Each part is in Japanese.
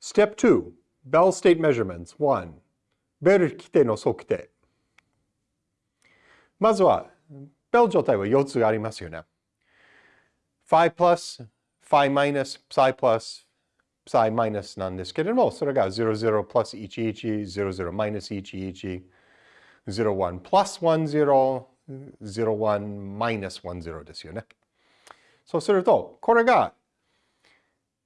Step 2, Bell State Measurements 1. ベル規定の測定。まずは、ベル状態は4つありますよね。phi plus, phi minus, psi plus, psi minus なんですけれども、それが00 plus 11、00 minus 11、01 plus 10、01 minus 10ですよね。そうすると、これが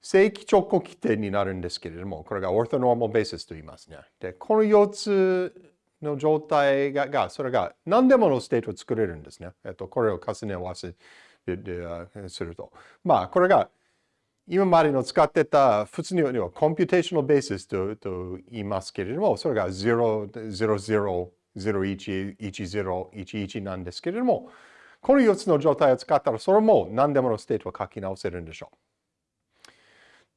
正規直交基底になるんですけれども、これが orthonormal basis と言いますね。で、この4つの状態が、がそれが何でもの state を作れるんですね。えっと、これを重ね合わせすると。まあ、これが今までの使ってた普通には computational basis とと言いますけれども、それが0、0、0、01、10、11なんですけれども、この4つの状態を使ったら、それも何でもの state を書き直せるんでしょう。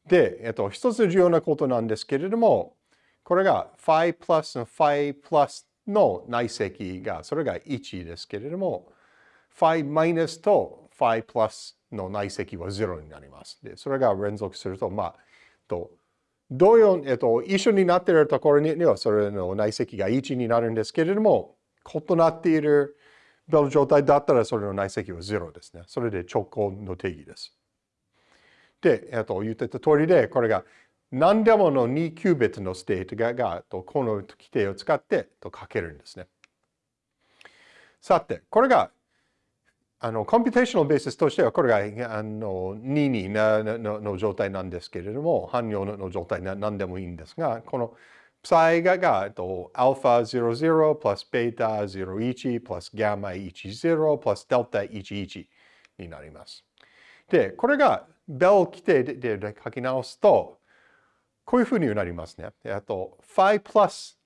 で、えっと、一つ重要なことなんですけれども、これが phi plus の phi plus の内積が、それが1ですけれども、phi minus と phi plus の内積は0になります。で、それが連続すると、まあ、と同様、えっと、一緒になっているところには、それの内積が1になるんですけれども、異なっているベル状態だったら、それの内積は0ですね。それで直交の定義です。で、えっと、言ってた通りで、これが何でもの2 qubit の state ががとこの基底を使ってと書けるんですね。さて、これがあの computational basis としてはこれがあの2になのの状態なんですけれども、汎用の状態な何でもいいんですが、この psi ががと α00 plus β01 plus gamma 10 plus delta 11になります。で、これがベル規定で書き直すと、こういうふうになりますね。あと、phi plus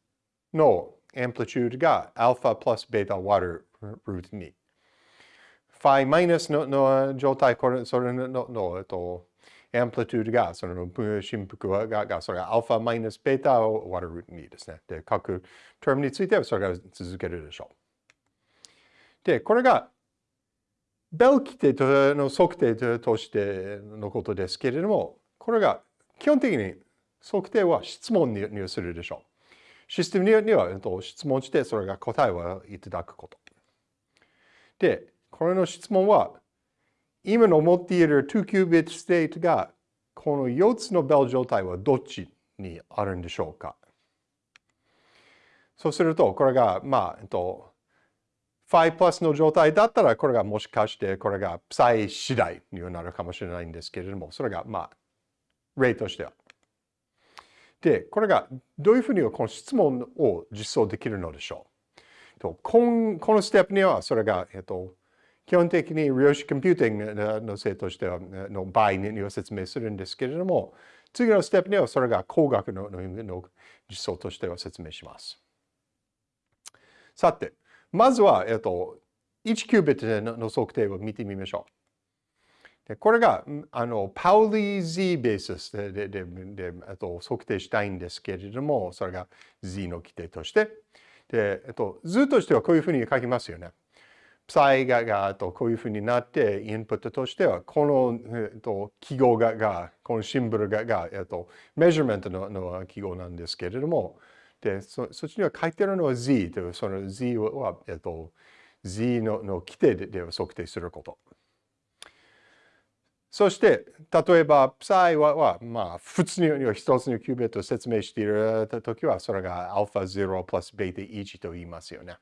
のアンプリチュードが alpha plus beta 割るルート2。phi minus のの状態、これそれのの、えっと、アンプリチュードが、その振幅が、がそれが alpha minus beta を割るルート2ですね。で、各テームについてはそれが続けるでしょう。で、これがベル規定の測定としてのことですけれども、これが基本的に測定は質問にするでしょう。システムには質問してそれが答えをいただくこと。で、これの質問は今の持っている2 q ビットステートがこの4つのベル状態はどっちにあるんでしょうかそうすると、これが、まあ、えっと、5プラスの状態だったら、これがもしかして、これが再次第になるかもしれないんですけれども、それが、まあ、例としては。で、これがどういうふうにこの質問を実装できるのでしょう？とこのこのステップには、それが、えっと、基本的に量子コンピューティングのせいとしては、の場合には説明するんですけれども、次のステップにはそれが工学のの実装としては説明します。さて、まずは、えっと、1キュービットの測定を見てみましょう。でこれが、あの、パウリー Z ベースででででえっと、測定したいんですけれども、それが Z の規定として。で、えっと、図としてはこういうふうに書きますよね。プサイががとこういうふうになって、インプットとしては、この、えっと、記号がが、このシンボルがが、えっと、メジャーメントのの記号なんですけれども、で、そそっちには書いてるのは Z という、その Z は、えっと、Z のの規定で測定すること。そして、例えば、psi は、はまあ、普通に一つのキュービットを説明しているときは、それが α0 プラス β1 と言いますよね。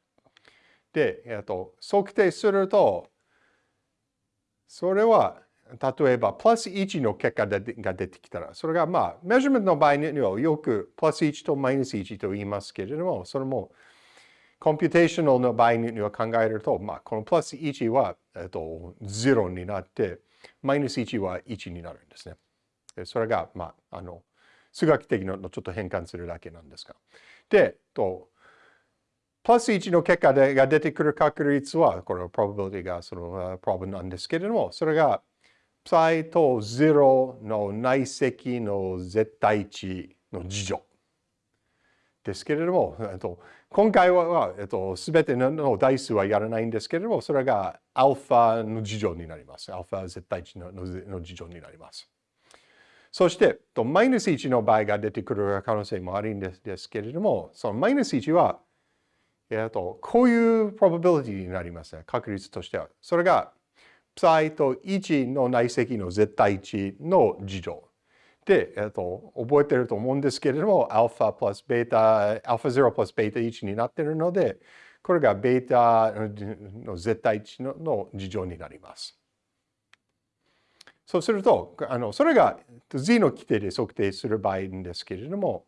で、えっと、測定すると、それは、例えば、プラス1の結果が出てきたら、それがまあ、 measurement の場合にはよくプラス1とマイナス1と言いますけれども、それも、 computational の場合には考えると、まあ、このプラス1は、えっと、0になって、マイナス1は1になるんですね。それが、まあ、あの、数学的なのちょっと変換するだけなんですが。で、とプラス1の結果が出てくる確率は、これは probability がその problem なんですけれども、それが psi と0の内積の絶対値の次乗ですけれども、えっと、今回は、えっと、全ての代数はやらないんですけれども、それがアルファの次乗になります。アルファ絶対値のの次乗になります。そして、マイナス1の場合が出てくる可能性もあるんですけれども、そのマイナス1は、えっと、こういう probability になりますね。確率としては。それが、psi と1の内積の絶対値の事乗。で、えっと、覚えてると思うんですけれども、アルファプラスベータ、α0 プラスベータ1になっているので、これがベータの絶対値のの事乗になります。そうすると、あのそれが z の規定で測定する場合ですけれども、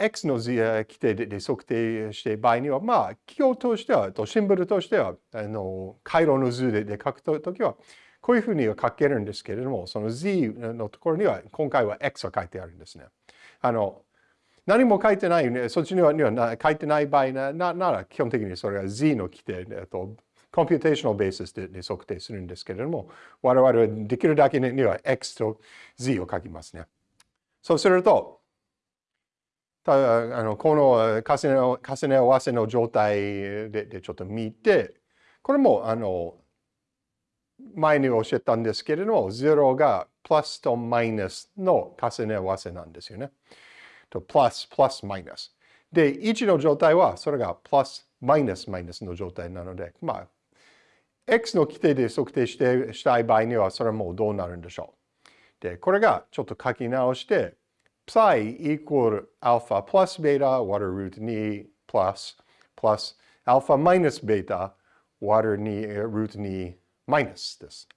x の規定で測定して場合には、まあ、企業としては、とシンボルとしては、あの回路の図でで書くときは、こういうふうには書けるんですけれども、その z のところには、今回は x が書いてあるんですね。あの何も書いてない、ね、そっちにはには書いてない場合ななら、基本的にそれは z の規定、えっと、computational basis でで測定するんですけれども、我々はできるだけには x と z を書きますね。そうすると、たあのこの重ね重ね合わせの状態ででちょっと見て、これもあの前に教えたんですけれども、0がプラスとマイナスの重ね合わせなんですよね。と、プラス、プラス、マイナス。で、1の状態は、それがプラス、マイナス、マイナスの状態なので、まあ、x の規定で測定してしたい場合には、それはもうどうなるんでしょう。で、これがちょっと書き直して、psi equal alpha plus beta water root 2 plus plus alpha minus beta water 2 root 2 minus です。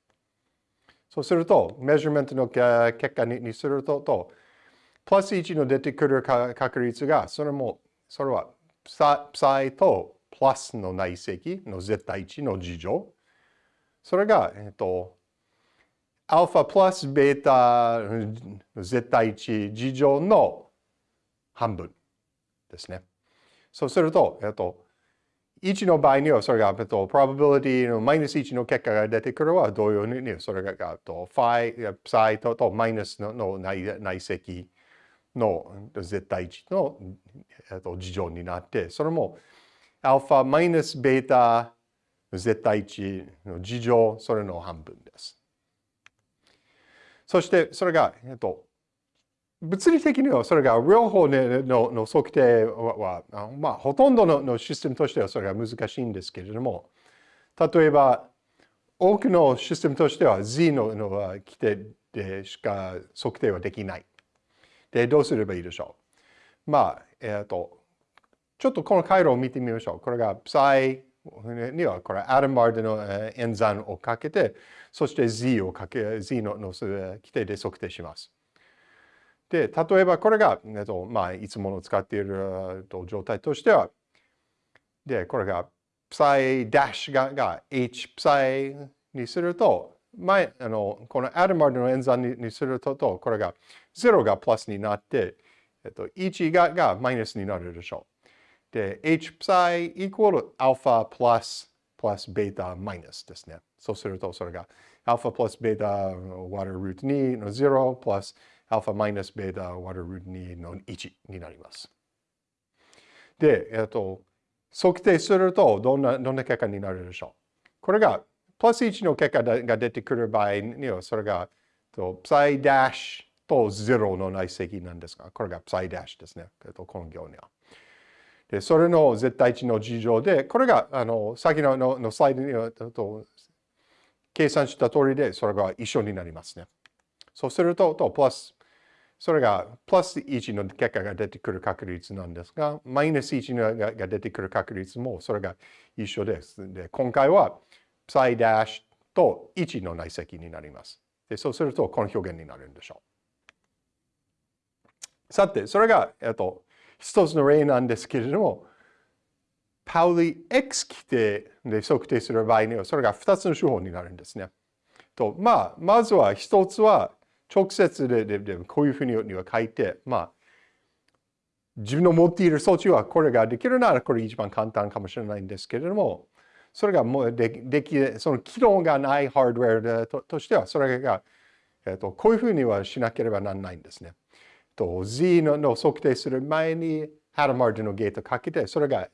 そうすると、メジャーメントの結果にすると、とプラス1の出てくる確率が、それも、それは、psi とプラスの内積の絶対値の事乗。それが、えっと、アルファプラスベータ絶対値事乗の半分ですね。そうすると、えっと、1の場合にはそれが、えっと、probability のマイナス1の結果が出てくるは同様に、それが、えっと、ファイ、サイととマイナスのの内内積の絶対値の、えっと、事乗になって、それもアルファマイナスベータ絶対値の事乗、それの半分です。そしてそれが、えっと、物理的にはそれが両方のの測定は、まあ、ほとんどののシステムとしてはそれが難しいんですけれども、例えば、多くのシステムとしては Z のの規定でしか測定はできない。で、どうすればいいでしょう？まあ、えっ、と、ちょっとこの回路を見てみましょう。これが psi にはこれアダム・バードの演算をかけて、そして z をかけ、z のの規定で測定します。で、例えばこれが、えっとまあ、いつもの使っている状態としては、で、これが psi ダッシュがが h psi にすると、前、あの、このアダム・バードの演算にすると、これが0がプラスになって、えっと、1ががマイナスになるでしょう。で、h psi イコール alpha plus plus beta minus ですね。そうすると、それが alpha plus beta water root 2の0 plus alpha minus beta water root 2の1になります。で、えっと、測定するとどんな、どんな結果になるでしょう。これが、プラス1の結果が出てくる場合にはそれが、と、psi ダッシュと0の内積なんですが、これが psi ダッシュですね。えっと、この行には。で、それの絶対値の事情で、これが、あの、先のののスライドに、と計算した通りで、それが一緒になりますね。そうすると、とプラス、それがプラス1の結果が出てくる確率なんですが、マイナス1のが出てくる確率もそれが一緒です。で、今回は、サイダッシュと1の内積になります。で、そうすると、この表現になるんでしょう。さて、それが、えっと、一つの例なんですけれども、パウリ X 規定で測定する場合には、それが2つの手法になるんですね。と、まあ、まずは一つは直接でででこういうふうには書いて、まあ、自分の持っている装置はこれができるならこれ一番簡単かもしれないんですけれども、それがもうででき、その機能がないハードウェアととしては、それが、えっと、こういうふうにはしなければならないんですね。と Z のの測定する前にハラマージのゲートかけて、それが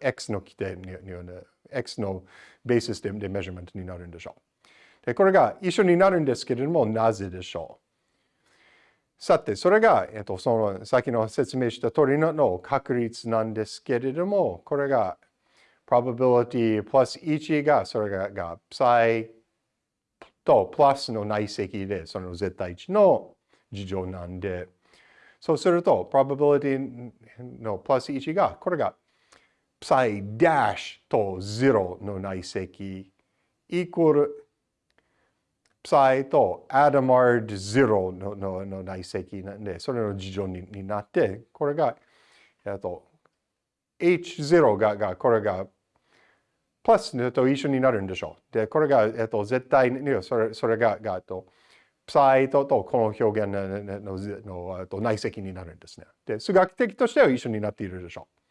X の規定による、X のベースででメジャーメントになるんでしょう。で、これが一緒になるんですけれども、なぜでしょうさて、それが、えっと、その先の説明した通りのの確率なんですけれども、これが probability plus 1が、それがが psi とプラスの内積で、その絶対値の事情なんで、そうすると、probability のプラス1が、これが psi dash と0の内積イコール psi と adamard 0ののの内積なんで、それの事情にになって、これが、えっと、h0 ががこれがプラスと一緒になるんでしょう。で、これが、えっと、絶対に、それそれが、がと、サイととこの表現のののの内積になるんですね。で、数学的としては一緒になっているでしょう。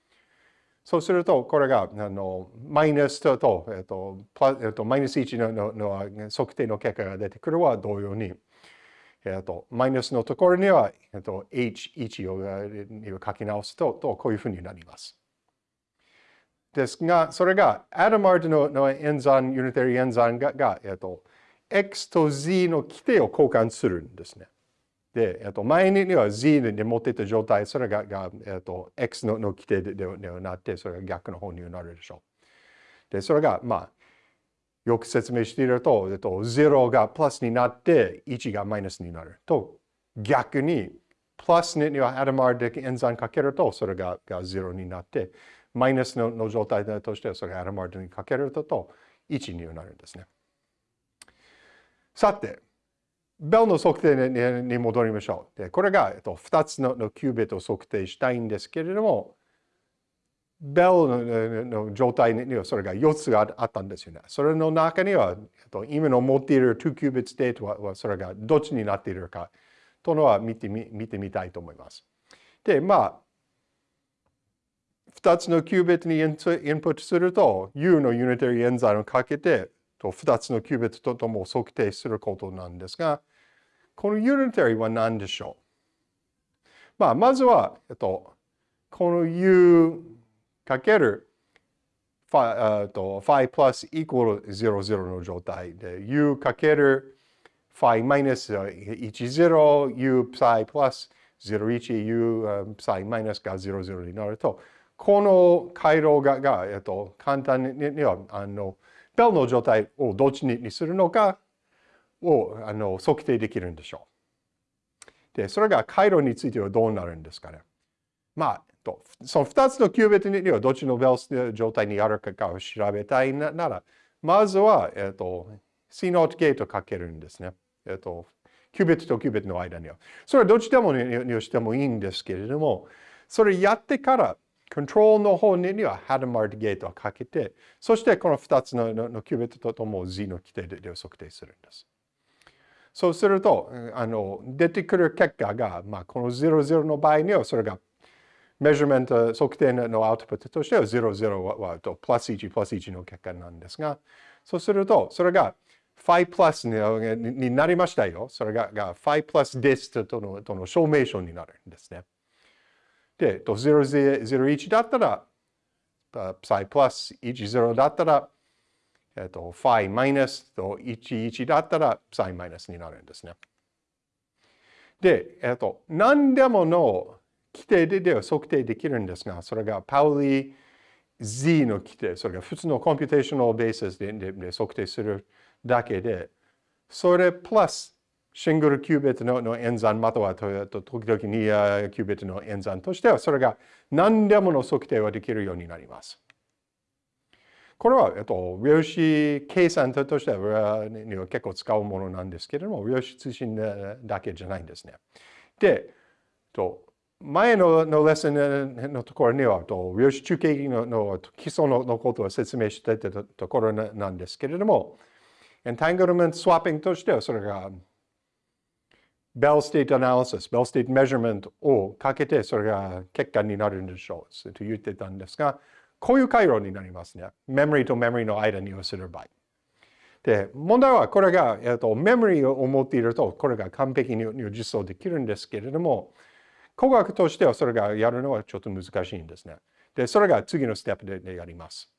そうすると、これが、あの、マイナスと、とえっと、プラえっと、マイナス1ののの測定の結果が出てくるは同様に、えっと、マイナスのところには、えっと、H1 を書き直すと、とこういうふうになります。ですが、それが、アダマードのの演算、ユニタリー演算が、がえっと、x と z の規定を交換するんですね。で、えっと、前には z で持ってた状態、それが、がえっと、x のの規定でではなって、それが逆の方になるでしょう。で、それが、まあ、よく説明していると、えっと、0がプラスになって、1がマイナスになると、逆に、プラスにはアダマーで演算かけると、それがが0になって、マイナスのの状態として、それがアダマーにかけると、1になるんですね。さて、ベルの測定に戻りましょう。でこれが、えっと、2つのキュービットを測定したいんですけれども、ベルの状態にはそれが4つがあったんですよね。それの中には、えっと、今の持っている2 qubit state はそれがどっちになっているかというのは見てみ見てみたいと思います。で、まあ、2つの qubit にインプットすると、U のユニタリー演算をかけて、2つのキュービットととも測定することなんですが、このユニタリーは何でしょう？まあ、まずは、えっと、この u かける phi, と phi プラスイコール00の状態で u かける phi マイナス10 u プサイプラス01 u プサイマイナスが00になるとこの回路がが、えっと、簡単にはあのベルの状態をどっちにするのかをあの測定できるんでしょう。で、それが回路についてはどうなるんですかね。まあ、その2つのキュービットにはどっちのベル状態にあるかを調べたいなら、まずは、えっと、C ノートゲートかけるんですね。えっと、キュービットとキュービットの間には。それはどっちでもにしてもいいんですけれども、それやってから、コントロールの方にはハドマートゲートをかけて、そしてこの2つののキュービットととも Z の規定で測定するんです。そうすると、あの、出てくる結果が、まあ、この00の場合には、それが、メジャーメント測定のアウトプットとしては00は、とプラス1、プラス1の結果なんですが、そうすると、それが5プラスにになりましたよ。それがが5プラスですとのとの証明書になるんですね。で、と001だったら、psi プラス10だったら、えっと、phi マイナスと11だったら psi マイナスになるんですね。で、えっと、何でもの基底ででは測定できるんですが、それがパウリ Z の基底、それが普通の computational base ででで測定するだけで、それプラスシングルキュービットの演算または時々2キュービットの演算としては、それが何でもの測定はできるようになります。これは、えっと、量子計算としては結構使うものなんですけれども、量子通信だけじゃないんですね。で、と前ののレッスンのところには、と量子中継のの基礎ののことを説明していたところなんですけれども、entanglement swapping としては、それが Bell state analysis、 Bell state measurement をかけて、それが結果になるんでしょうと言ってたんですが、こういう回路になりますね。メモリーとメモリーの間にをする場合。で、問題はこれが、えっと、メモリーを持っていると、これが完璧に実装できるんですけれども、工学としてはそれがやるのはちょっと難しいんですね。で、それが次のステップでやります。